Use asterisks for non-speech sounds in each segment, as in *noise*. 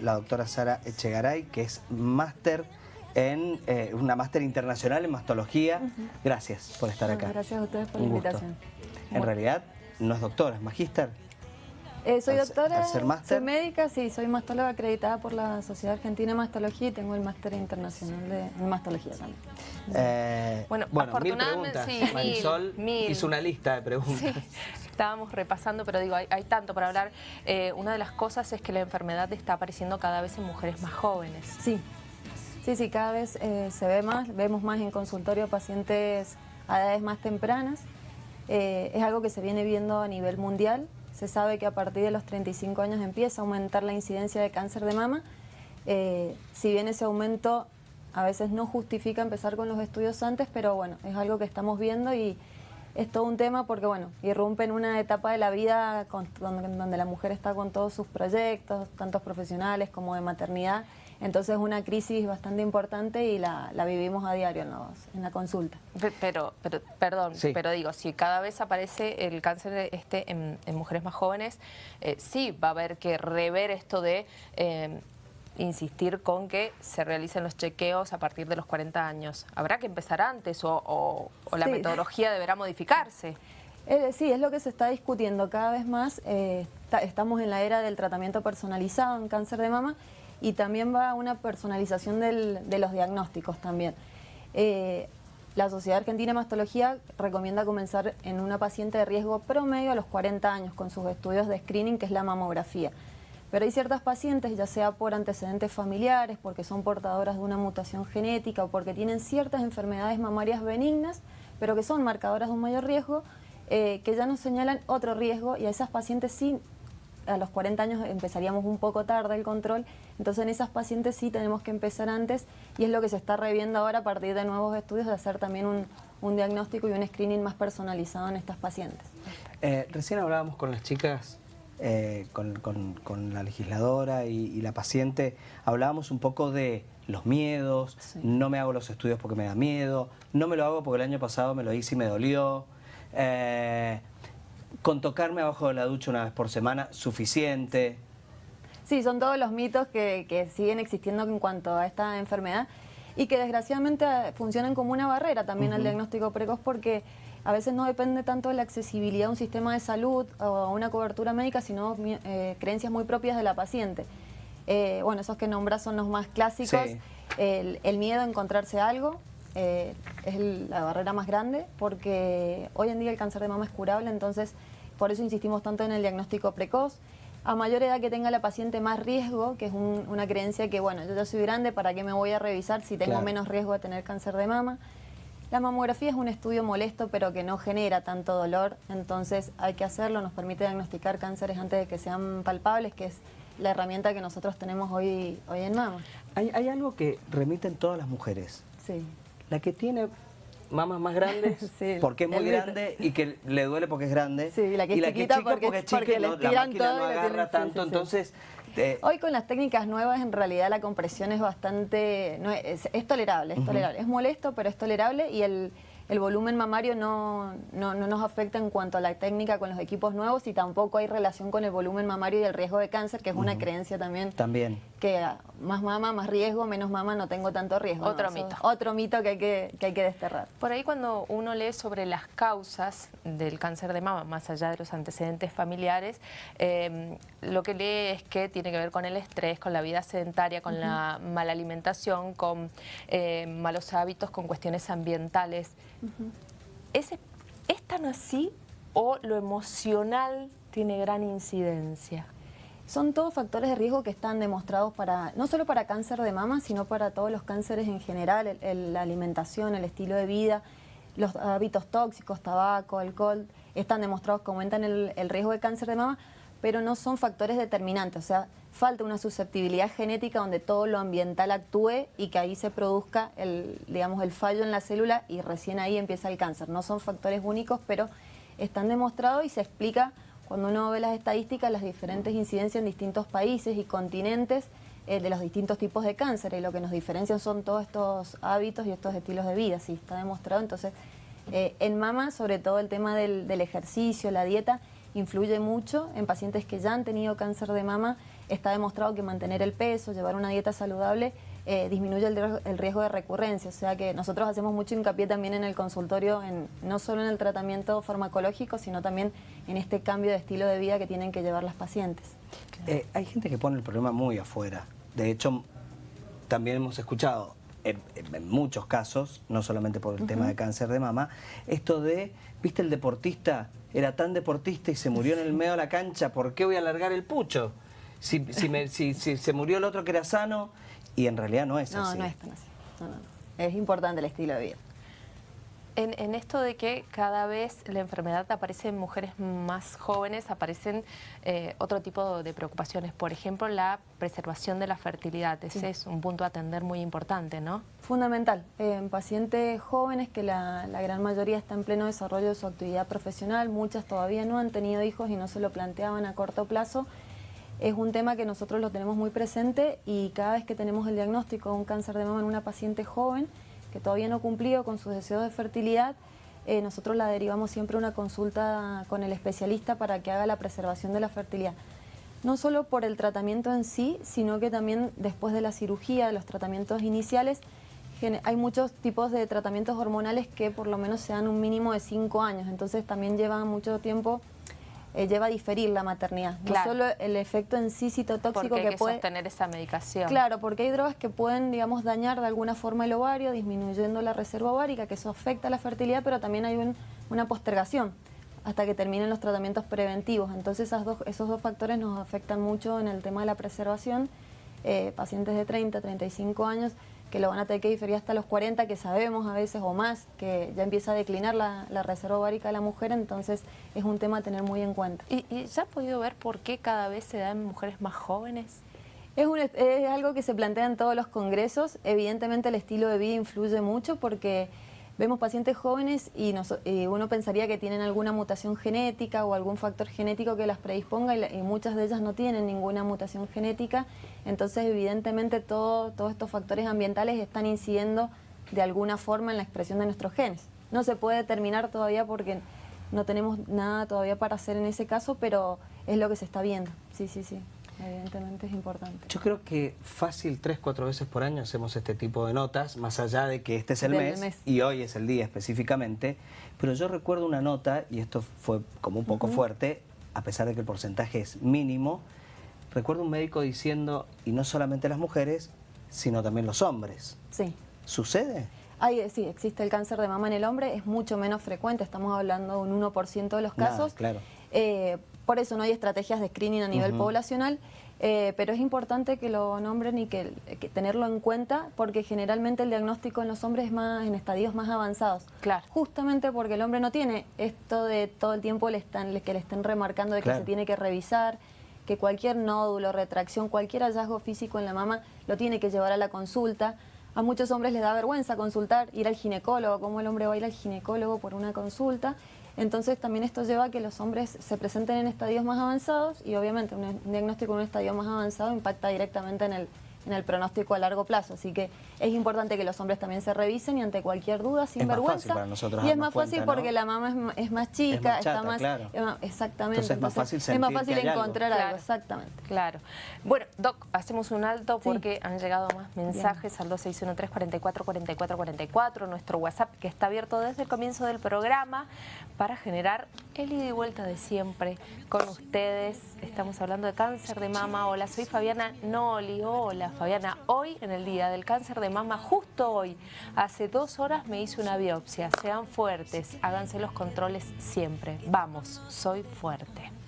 la doctora Sara Echegaray, que es máster en eh, una máster internacional en mastología. Gracias por estar acá. Gracias a ustedes por la invitación. En realidad no es doctora, es magíster. Eh, soy doctora, soy médica, sí, soy mastóloga acreditada por la Sociedad Argentina de Mastología y tengo el máster internacional de, mastología también. Eh, bueno, bueno mil preguntas. Sí, Marisol hizo una lista de preguntas. estábamos repasando, pero digo, hay, tanto para hablar. Eh, una de las cosas es que la enfermedad está apareciendo cada vez en mujeres más jóvenes. Sí, sí, sí, cada vez se ve más, vemos más en consultorio pacientes a edades más tempranas. es algo que se viene viendo a nivel mundial se sabe que a partir de los 35 años empieza a aumentar la incidencia de cáncer de mama. Eh, si bien ese aumento a veces no justifica empezar con los estudios antes, pero bueno, es algo que estamos viendo y es todo un tema porque bueno, irrumpe en una etapa de la vida donde la mujer está con todos sus proyectos, tantos profesionales como de maternidad, entonces es una crisis bastante importante y la, vivimos a diario en, en, la consulta. Pero, pero perdón, pero digo, si cada vez aparece el cáncer este en, mujeres más jóvenes, eh, sí va a haber que rever esto de... Eh, insistir con que se realicen los chequeos a partir de los 40 años. ¿Habrá que empezar antes o, la metodología deberá modificarse? Eh, sí, es lo que se está discutiendo cada vez más. estamos en la era del tratamiento personalizado en cáncer de mama y también va una personalización de los diagnósticos también. Eh, la Sociedad Argentina de Mastología recomienda comenzar en una paciente de riesgo promedio a los 40 años con sus estudios de screening, que es la mamografía. Pero hay ciertas pacientes, ya sea por antecedentes familiares, porque son portadoras de una mutación genética o porque tienen ciertas enfermedades mamarias benignas, pero que son marcadoras de un mayor riesgo, eh, que ya nos señalan otro riesgo y a esas pacientes sí a los 40 años empezaríamos un poco tarde el control, entonces en esas pacientes sí tenemos que empezar antes y es lo que se está reviendo ahora a partir de nuevos estudios de hacer también un, diagnóstico y un screening más personalizado en estas pacientes. Eh, recién hablábamos con las chicas, eh, con, la legisladora y, la paciente, hablábamos un poco de los miedos, no me hago los estudios porque me da miedo, no me lo hago porque el año pasado me lo hice y me dolió. Eh, con tocarme abajo de la ducha una vez por semana, suficiente. Sí, son todos los mitos que, siguen existiendo en cuanto a esta enfermedad y que desgraciadamente funcionan como una barrera también al diagnóstico precoz porque a veces no depende tanto de la accesibilidad a un sistema de salud o a una cobertura médica, sino eh, creencias muy propias de la paciente. Eh, bueno, esos que nombras son los más clásicos. El, miedo a encontrarse algo eh, es la barrera más grande porque hoy en día el cáncer de mama es curable, entonces por eso insistimos tanto en el diagnóstico precoz. A mayor edad que tenga la paciente más riesgo, que es una creencia que, bueno, yo ya soy grande, ¿para qué me voy a revisar si tengo menos riesgo de tener cáncer de mama? La mamografía es un estudio molesto, pero que no genera tanto dolor, entonces hay que hacerlo, nos permite diagnosticar cánceres antes de que sean palpables, que es la herramienta que nosotros tenemos hoy, hoy en mama. Hay, hay algo que remiten todas las mujeres. Sí. La que tiene mamas más grandes *laughs* porque es muy grande y que le duele porque es grande. Sí, y la que es chiquita porque, es chica no, la máquina no agarra tanto, entonces... Hoy con las técnicas nuevas en realidad la compresión es bastante... No, es, tolerable, es tolerable. Es molesto, pero es tolerable y el el volumen mamario no, no, nos afecta en cuanto a la técnica con los equipos nuevos y tampoco hay relación con el volumen mamario y el riesgo de cáncer, que es una creencia también. También. Que más mama, más riesgo, menos mama, no tengo tanto riesgo. Otro mito. Otro mito que hay que, hay que desterrar. Por ahí cuando uno lee sobre las causas del cáncer de mama, más allá de los antecedentes familiares, em, lo que lee es que tiene que ver con el estrés, con la vida sedentaria, con la mala alimentación, con eh, malos hábitos, con cuestiones ambientales. ¿Es, tan así o lo emocional tiene gran incidencia? Son todos factores de riesgo que están demostrados para no solo para cáncer de mama, sino para todos los cánceres en general, la alimentación, el estilo de vida, los hábitos tóxicos, tabaco, alcohol, están demostrados que aumentan el, el riesgo de cáncer de mama, pero no son factores determinantes, o sea, falta una susceptibilidad genética donde todo lo ambiental actúe y que ahí se produzca el, digamos, el fallo en la célula y recién ahí empieza el cáncer. No son factores únicos, pero están demostrados y se explica cuando uno ve las estadísticas las diferentes incidencias en distintos países y continentes eh, de los distintos tipos de cáncer y lo que nos diferencian son todos estos hábitos y estos estilos de vida, sí, está demostrado. Entonces, eh, en mama, sobre todo el tema del, del ejercicio, la dieta, influye mucho en pacientes que ya han tenido cáncer de mama, está demostrado que mantener el peso, llevar una dieta saludable, eh, disminuye el, riesgo de recurrencia. O sea que nosotros hacemos mucho hincapié también en el consultorio, en, no solo en el tratamiento farmacológico, sino también en este cambio de estilo de vida que tienen que llevar las pacientes. Eh, hay gente que pone el problema muy afuera. De hecho, también hemos escuchado en, muchos casos, no solamente por el tema de cáncer de mama, esto de, ¿viste el deportista? Era tan deportista y se murió en el medio de la cancha, ¿por qué voy a alargar el pucho? Si, si, si, se murió el otro que era sano, y en realidad no es así. No, no es tan así. Es importante el estilo de vida. En, esto de que cada vez la enfermedad aparece en mujeres más jóvenes, aparecen eh, otro tipo de preocupaciones. Por ejemplo, la preservación de la fertilidad. Ese es un punto a atender muy importante, ¿no? Fundamental. En pacientes jóvenes, que la, la, gran mayoría está en pleno desarrollo de su actividad profesional, muchas todavía no han tenido hijos y no se lo planteaban a corto plazo, es un tema que nosotros lo tenemos muy presente y cada vez que tenemos el diagnóstico de un cáncer de mama en una paciente joven que todavía no cumplió con sus deseos de fertilidad, eh, nosotros la derivamos siempre a una consulta con el especialista para que haga la preservación de la fertilidad. No solo por el tratamiento en sí, sino que también después de la cirugía, de los tratamientos iniciales, hay muchos tipos de tratamientos hormonales que por lo menos se dan un mínimo de 5 años, entonces también llevan mucho tiempo eh, lleva a diferir la maternidad. No solo el efecto en sí citotóxico que, hay que puede... sostener esa medicación. Claro, porque hay drogas que pueden, digamos, dañar de alguna forma el ovario, disminuyendo la reserva ovárica, que eso afecta la fertilidad, pero también hay una postergación hasta que terminen los tratamientos preventivos. Entonces esas dos, esos dos factores nos afectan mucho en el tema de la preservación. Eh, pacientes de 30, 35 años que lo van a tener que diferir hasta los 40, que sabemos a veces o más, que ya empieza a declinar la, reserva ovárica de la mujer, entonces es un tema a tener muy en cuenta. ¿Y, ¿Y, ya ha podido ver por qué cada vez se da en mujeres más jóvenes? Es, es algo que se plantea en todos los congresos, evidentemente el estilo de vida influye mucho porque vemos pacientes jóvenes y, uno pensaría que tienen alguna mutación genética o algún factor genético que las predisponga y, muchas de ellas no tienen ninguna mutación genética. Entonces, evidentemente, todos estos factores ambientales están incidiendo de alguna forma en la expresión de nuestros genes. No se puede determinar todavía porque no tenemos nada todavía para hacer en ese caso, pero es lo que se está viendo. Sí, sí, sí evidentemente es importante. Yo creo que fácil tres, cuatro veces por año hacemos este tipo de notas, más allá de que este es el mes, y hoy es el día específicamente, pero yo recuerdo una nota, y esto fue como un poco fuerte, a pesar de que el porcentaje es mínimo, recuerdo un médico diciendo, y no solamente las mujeres, sino también los hombres. Sí. ¿Sucede? sí, existe el cáncer de mama en el hombre, es mucho menos frecuente, estamos hablando de un 1% de los casos. claro. Eh, por eso no hay estrategias de screening a nivel poblacional, eh, pero es importante que lo nombren y que, tenerlo en cuenta porque generalmente el diagnóstico en los hombres es más en estadios más avanzados. Claro. Justamente porque el hombre no tiene esto de todo el tiempo le están, que le estén remarcando de que se tiene que revisar, que cualquier nódulo, retracción, cualquier hallazgo físico en la mama lo tiene que llevar a la consulta. A muchos hombres les da vergüenza consultar, ir al ginecólogo, cómo el hombre va a ir al ginecólogo por una consulta. Entonces también esto lleva a que los hombres se presenten en estadios más avanzados y obviamente un diagnóstico en un estadio más avanzado impacta directamente en el, en el pronóstico a largo plazo. Así que es importante que los hombres también se revisen y ante cualquier duda, sin vergüenza. y es más fácil porque la mama es, más chica, está más... exactamente. es más fácil, es más fácil encontrar algo. exactamente. Claro. Bueno, Doc, hacemos un alto porque han llegado más mensajes al 2613 44 44 44, nuestro WhatsApp que está abierto desde el comienzo del programa para generar el ida y vuelta de siempre con ustedes. Estamos hablando de cáncer de mama. Hola, soy Fabiana Noli. Hola, Fabiana, hoy en el Día del Cáncer de Mama, justo hoy, hace dos horas me hice una biopsia. Sean fuertes, háganse los controles siempre. Vamos, soy fuerte.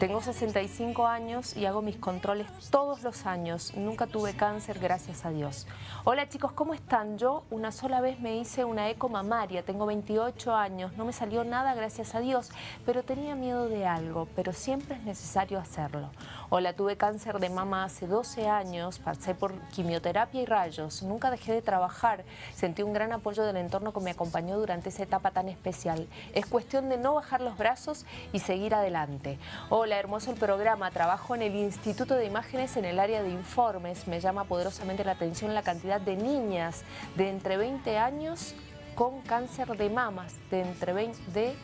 Tengo 65 años y hago mis controles todos los años. Nunca tuve cáncer, gracias a Dios. Hola chicos, ¿cómo están? Yo una sola vez me hice una eco mamaria, tengo 28 años, no me salió nada, gracias a Dios, pero tenía miedo de algo, pero siempre es necesario hacerlo. Hola, tuve cáncer de mama hace 12 años, pasé por quimioterapia y rayos, nunca dejé de trabajar, sentí un gran apoyo del entorno que me acompañó durante esa etapa tan especial. Es cuestión de no bajar los brazos y seguir adelante. Hola, hermoso el programa, trabajo en el Instituto de Imágenes en el área de informes, me llama poderosamente la atención la cantidad de niñas de entre 20 años con cáncer de mamas, de entre 20, de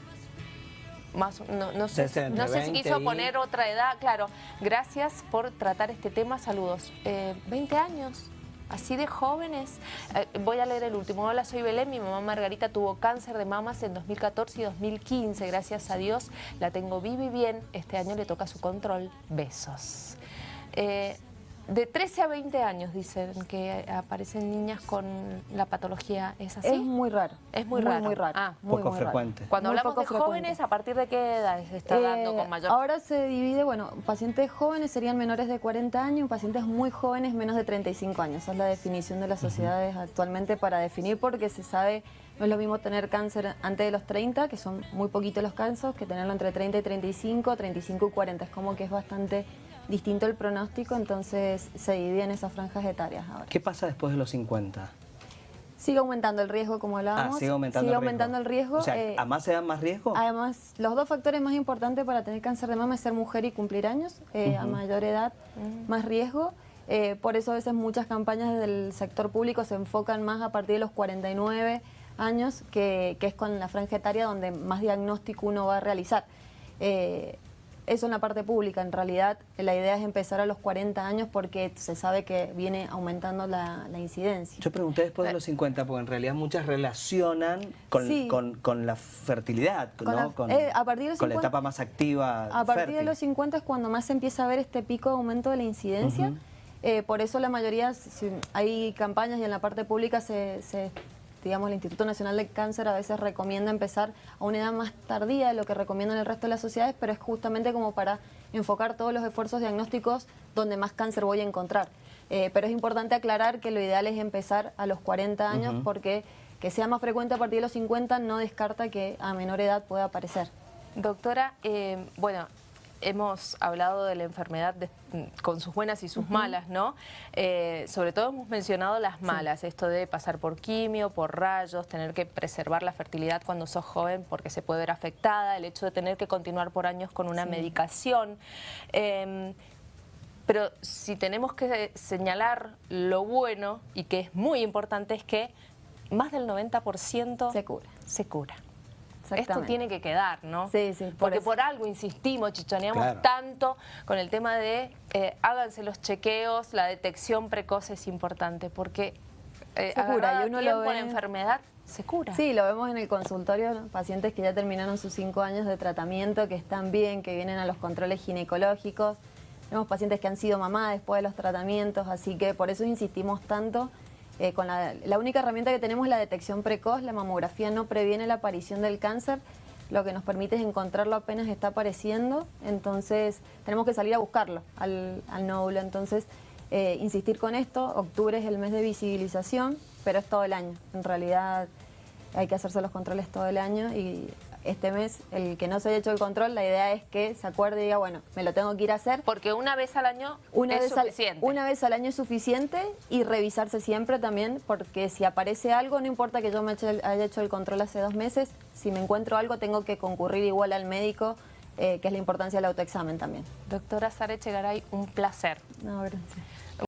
más, no, no sé, no sé si 20 quiso poner otra edad, claro. Gracias por tratar este tema, saludos. Eh, 20 años, así de jóvenes. Eh, voy a leer el último. Hola, soy Belén, mi mamá Margarita tuvo cáncer de mamas en 2014 y 2015. Gracias a Dios la tengo viva y bien. Este año le toca su control. Besos. Eh, de 13 a 20 años dicen que aparecen niñas con la patología, ¿es así? Es muy raro. Es muy raro. Muy raro. Ah, muy, poco muy raro. frecuente. Cuando Muy hablamos de frecuente. jóvenes, ¿a partir de qué edad se está dando Eh, con mayor Ahora se divide, bueno, pacientes jóvenes serían menores de 40 años, pacientes muy jóvenes menos de 35 años. Esa es la definición de las sociedades actualmente para definir porque se sabe, no es lo mismo tener cáncer antes de los 30, que son muy poquitos los casos, que tenerlo entre 30 y 35, 35 y 40. Es como que es bastante distinto el pronóstico, entonces se divide en esas franjas etarias ahora. ¿Qué pasa después de los 50? Sigue aumentando el riesgo, como Ah, hablábamos. sigue aumentando Sigue el riesgo. el riesgo. O sea, eh, ¿a más se dan más riesgo? Además, los dos factores más importantes para tener cáncer de mama es ser mujer y cumplir años. eh, A mayor edad, más riesgo. Eh, por eso a veces muchas campañas del sector público se enfocan más a partir de los 49 años, que, que es con la franja etaria donde más diagnóstico uno va a realizar. Eh, eso en la parte pública. En realidad, la idea es empezar a los 40 años porque se sabe que viene aumentando la, la incidencia. Yo pregunté después de los 50, porque en realidad muchas relacionan con, Sí. con, con la fertilidad, Con ¿no? la- con, eh, a partir de los con la 50 etapa más activa. A partir de los 50 es cuando más se empieza a ver este pico de aumento de la incidencia. Eh, por eso la mayoría, si- hay campañas y en la parte pública se, se- digamos, el Instituto Nacional de Cáncer a veces recomienda empezar a una edad más tardía de lo que recomiendan el resto de las sociedades, pero es justamente como para enfocar todos los esfuerzos diagnósticos donde más cáncer voy a encontrar. Eh, pero es importante aclarar que lo ideal es empezar a los 40 años porque que sea más frecuente a partir de los 50 no descarta que a menor edad pueda aparecer. Doctora, eh, bueno, hemos hablado de la enfermedad de- con sus buenas y sus malas, ¿no? Eh, sobre todo hemos mencionado las malas, esto de pasar por quimio, por rayos, tener que preservar la fertilidad cuando sos joven porque se puede ver afectada, el hecho de tener que continuar por años con una medicación. Eh, pero si tenemos que señalar lo bueno y que es muy importante es que más del 90% Se cura. Se cura. Esto tiene que quedar, ¿no? Sí, sí, por Porque eso. por algo insistimos, chichoneamos Claro. tanto con el tema de eh, háganse los chequeos, la detección precoz es importante, porque eh, Se cura, y uno lo ve- la enfermedad se cura. Sí, lo vemos en el consultorio, ¿no? pacientes que ya terminaron sus cinco años de tratamiento, que están bien, que vienen a los controles ginecológicos. Vemos pacientes que han sido mamá después de los tratamientos, así que por eso insistimos tanto. Eh, con la, única herramienta que tenemos es la detección precoz, la mamografía no previene la aparición del cáncer, lo que nos permite es encontrarlo apenas está apareciendo, entonces tenemos que salir a buscarlo al, al nódulo. Entonces, eh, insistir con esto, octubre es el mes de visibilización, pero es todo el año. En realidad hay que hacerse los controles todo el año y este mes, el que no se haya hecho el control, la idea es que se acuerde y diga, bueno, me lo tengo que ir a hacer. Porque una vez al año Una es vez, al, suficiente. una vez al año es suficiente y revisarse siempre también, porque si aparece algo, no importa que yo me haya hecho el control hace dos meses, si me encuentro algo tengo que concurrir igual al médico, eh, que es la importancia del autoexamen también. Doctora Sara Echegaray, un placer. No, gracias.